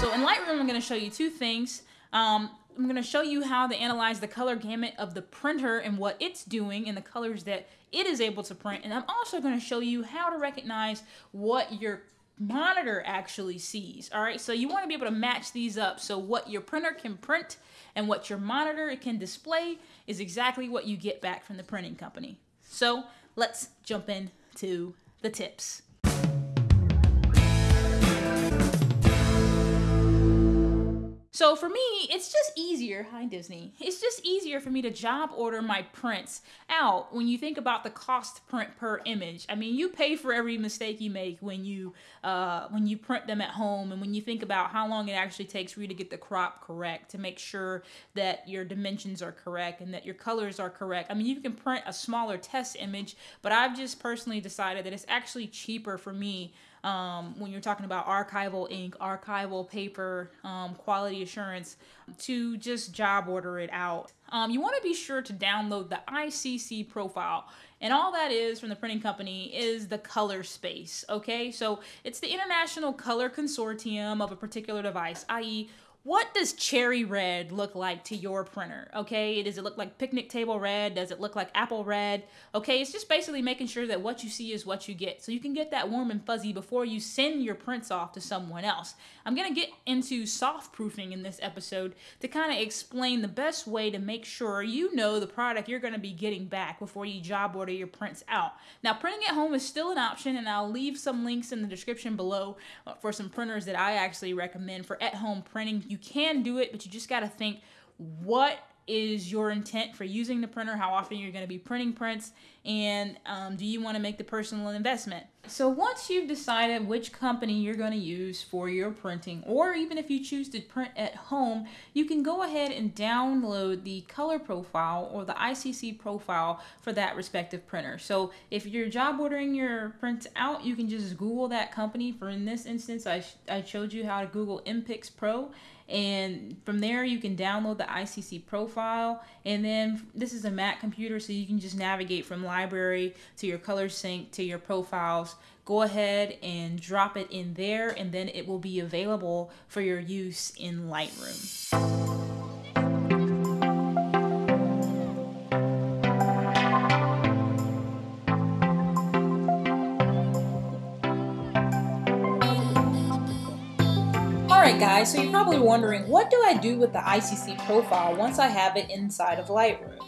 So in Lightroom, I'm going to show you two things. Um, I'm going to show you how to analyze the color gamut of the printer and what it's doing and the colors that it is able to print. And I'm also going to show you how to recognize what your monitor actually sees. All right, so you want to be able to match these up. So what your printer can print and what your monitor can display is exactly what you get back from the printing company. So let's jump into the tips. So for me, it's just easier. Hi, Disney. It's just easier for me to job order my prints out when you think about the cost print per image. I mean, you pay for every mistake you make when you uh, when you print them at home, and when you think about how long it actually takes for you to get the crop correct to make sure that your dimensions are correct and that your colors are correct. I mean, you can print a smaller test image, but I've just personally decided that it's actually cheaper for me um, when you're talking about archival ink, archival paper, um, quality assurance, to just job order it out. Um, you want to be sure to download the ICC profile. And all that is from the printing company is the color space, okay? So it's the International Color Consortium of a particular device, i.e., what does cherry red look like to your printer? Okay, does it look like picnic table red? Does it look like apple red? Okay, it's just basically making sure that what you see is what you get. So you can get that warm and fuzzy before you send your prints off to someone else. I'm gonna get into soft proofing in this episode to kind of explain the best way to make sure you know the product you're gonna be getting back before you job order your prints out. Now, printing at home is still an option, and I'll leave some links in the description below uh, for some printers that I actually recommend for at home printing you can do it, but you just got to think what is your intent for using the printer, how often you're going to be printing prints, and um, do you want to make the personal investment? So once you've decided which company you're going to use for your printing, or even if you choose to print at home, you can go ahead and download the color profile or the ICC profile for that respective printer. So if you're job ordering your prints out, you can just Google that company. For in this instance, I, I showed you how to Google MPix Pro and from there you can download the ICC profile and then this is a Mac computer so you can just navigate from library to your ColorSync to your profiles go ahead and drop it in there and then it will be available for your use in Lightroom. Alright guys, so you're probably wondering, what do I do with the ICC profile once I have it inside of Lightroom?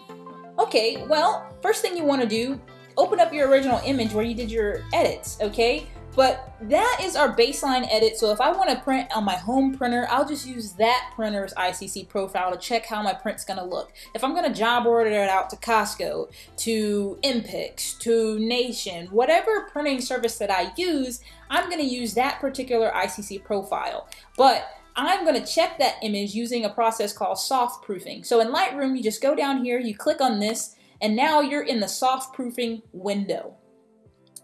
Okay, well, first thing you want to do, open up your original image where you did your edits, okay? But that is our baseline edit, so if I want to print on my home printer, I'll just use that printer's ICC profile to check how my print's going to look. If I'm going to job order it out to Costco, to MPix, to Nation, whatever printing service that I use, I'm going to use that particular ICC profile. But I'm going to check that image using a process called soft proofing. So in Lightroom, you just go down here, you click on this, and now you're in the soft proofing window.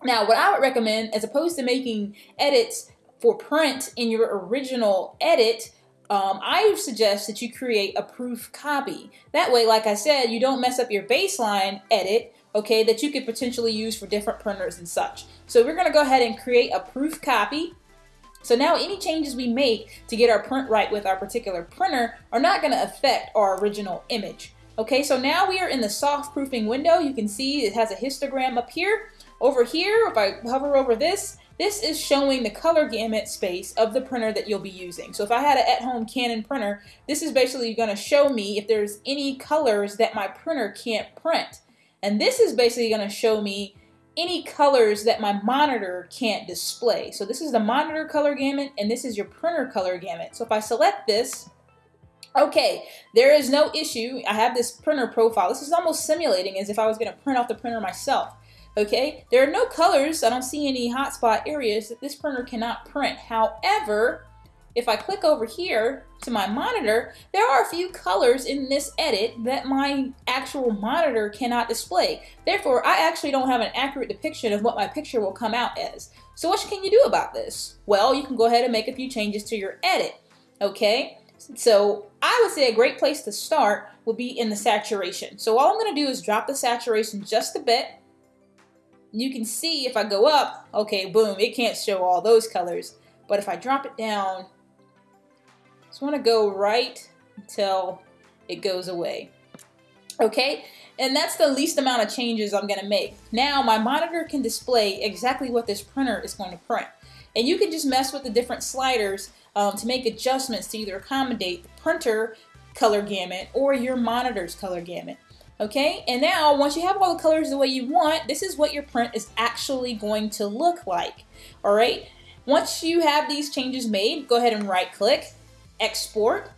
Now, what I would recommend, as opposed to making edits for print in your original edit, um, I suggest that you create a proof copy. That way, like I said, you don't mess up your baseline edit, okay, that you could potentially use for different printers and such. So we're going to go ahead and create a proof copy. So now any changes we make to get our print right with our particular printer are not going to affect our original image. Okay, so now we are in the soft proofing window. You can see it has a histogram up here. Over here, if I hover over this, this is showing the color gamut space of the printer that you'll be using. So if I had an at-home Canon printer, this is basically going to show me if there's any colors that my printer can't print. And this is basically going to show me any colors that my monitor can't display. So this is the monitor color gamut and this is your printer color gamut. So if I select this, okay, there is no issue. I have this printer profile. This is almost simulating as if I was going to print off the printer myself. Okay, there are no colors. I don't see any hotspot areas that this printer cannot print. However, if I click over here to my monitor, there are a few colors in this edit that my actual monitor cannot display. Therefore, I actually don't have an accurate depiction of what my picture will come out as. So what can you do about this? Well, you can go ahead and make a few changes to your edit. Okay, so I would say a great place to start would be in the saturation. So all I'm going to do is drop the saturation just a bit you can see if I go up, okay, boom, it can't show all those colors. But if I drop it down, just want to go right until it goes away. Okay, and that's the least amount of changes I'm going to make. Now my monitor can display exactly what this printer is going to print. And you can just mess with the different sliders um, to make adjustments to either accommodate the printer color gamut or your monitor's color gamut. Okay, and now once you have all the colors the way you want, this is what your print is actually going to look like. All right, once you have these changes made, go ahead and right click, export,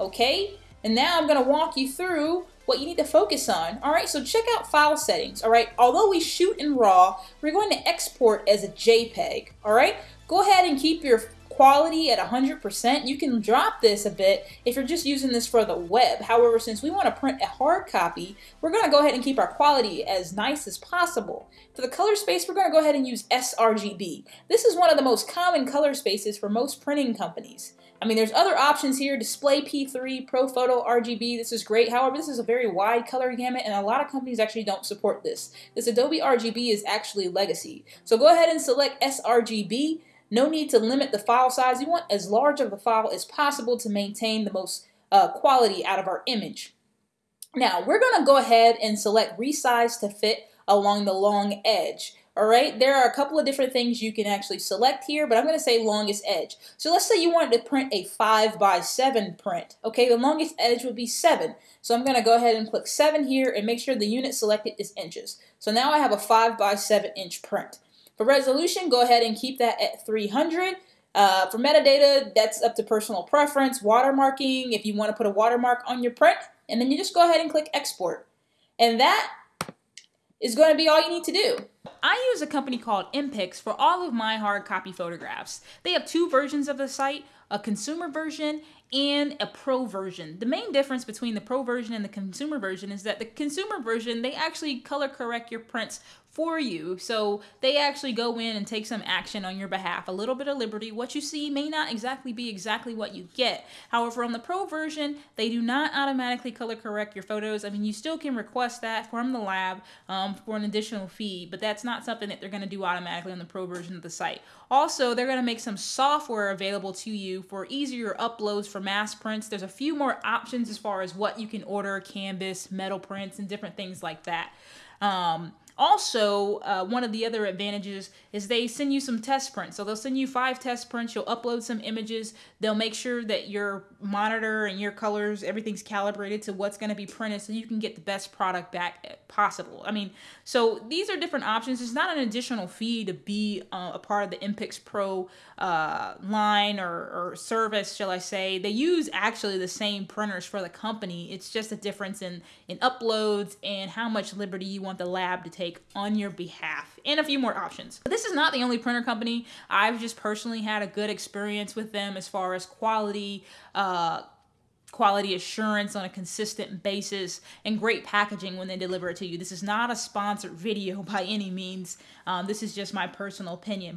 okay? And now I'm gonna walk you through what you need to focus on. All right, so check out file settings. All right, although we shoot in RAW, we're going to export as a JPEG. All right, go ahead and keep your quality at 100%. You can drop this a bit if you're just using this for the web. However, since we want to print a hard copy, we're going to go ahead and keep our quality as nice as possible. For the color space, we're going to go ahead and use sRGB. This is one of the most common color spaces for most printing companies. I mean, there's other options here, display P3, ProPhoto RGB, this is great. However, this is a very wide color gamut and a lot of companies actually don't support this. This Adobe RGB is actually legacy. So go ahead and select sRGB. No need to limit the file size. You want as large of a file as possible to maintain the most uh, quality out of our image. Now, we're going to go ahead and select resize to fit along the long edge. All right, there are a couple of different things you can actually select here, but I'm going to say longest edge. So let's say you wanted to print a 5 by 7 print. Okay, the longest edge would be 7. So I'm going to go ahead and click 7 here and make sure the unit selected is inches. So now I have a 5 by 7 inch print. For resolution, go ahead and keep that at 300. Uh, for metadata, that's up to personal preference. Watermarking, if you want to put a watermark on your print, and then you just go ahead and click export. And that is going to be all you need to do. I use a company called MPix for all of my hard copy photographs. They have two versions of the site, a consumer version and a pro version. The main difference between the pro version and the consumer version is that the consumer version, they actually color correct your prints for you. So they actually go in and take some action on your behalf. A little bit of liberty. What you see may not exactly be exactly what you get. However, on the pro version, they do not automatically color correct your photos. I mean, you still can request that from the lab um, for an additional fee, but that's not something that they're going to do automatically on the pro version of the site. Also, they're going to make some software available to you for easier uploads for mass prints. There's a few more options as far as what you can order, canvas, metal prints, and different things like that. Um, also, uh, one of the other advantages is they send you some test prints. So they'll send you five test prints. You'll upload some images. They'll make sure that your monitor and your colors, everything's calibrated to what's going to be printed so you can get the best product back possible. I mean, so these are different options. It's not an additional fee to be uh, a part of the MPix Pro uh, line or, or service, shall I say. They use actually the same printers for the company. It's just a difference in, in uploads and how much liberty you want the lab to take take on your behalf and a few more options. This is not the only printer company. I've just personally had a good experience with them as far as quality, uh, quality assurance on a consistent basis, and great packaging when they deliver it to you. This is not a sponsored video by any means. Um, this is just my personal opinion.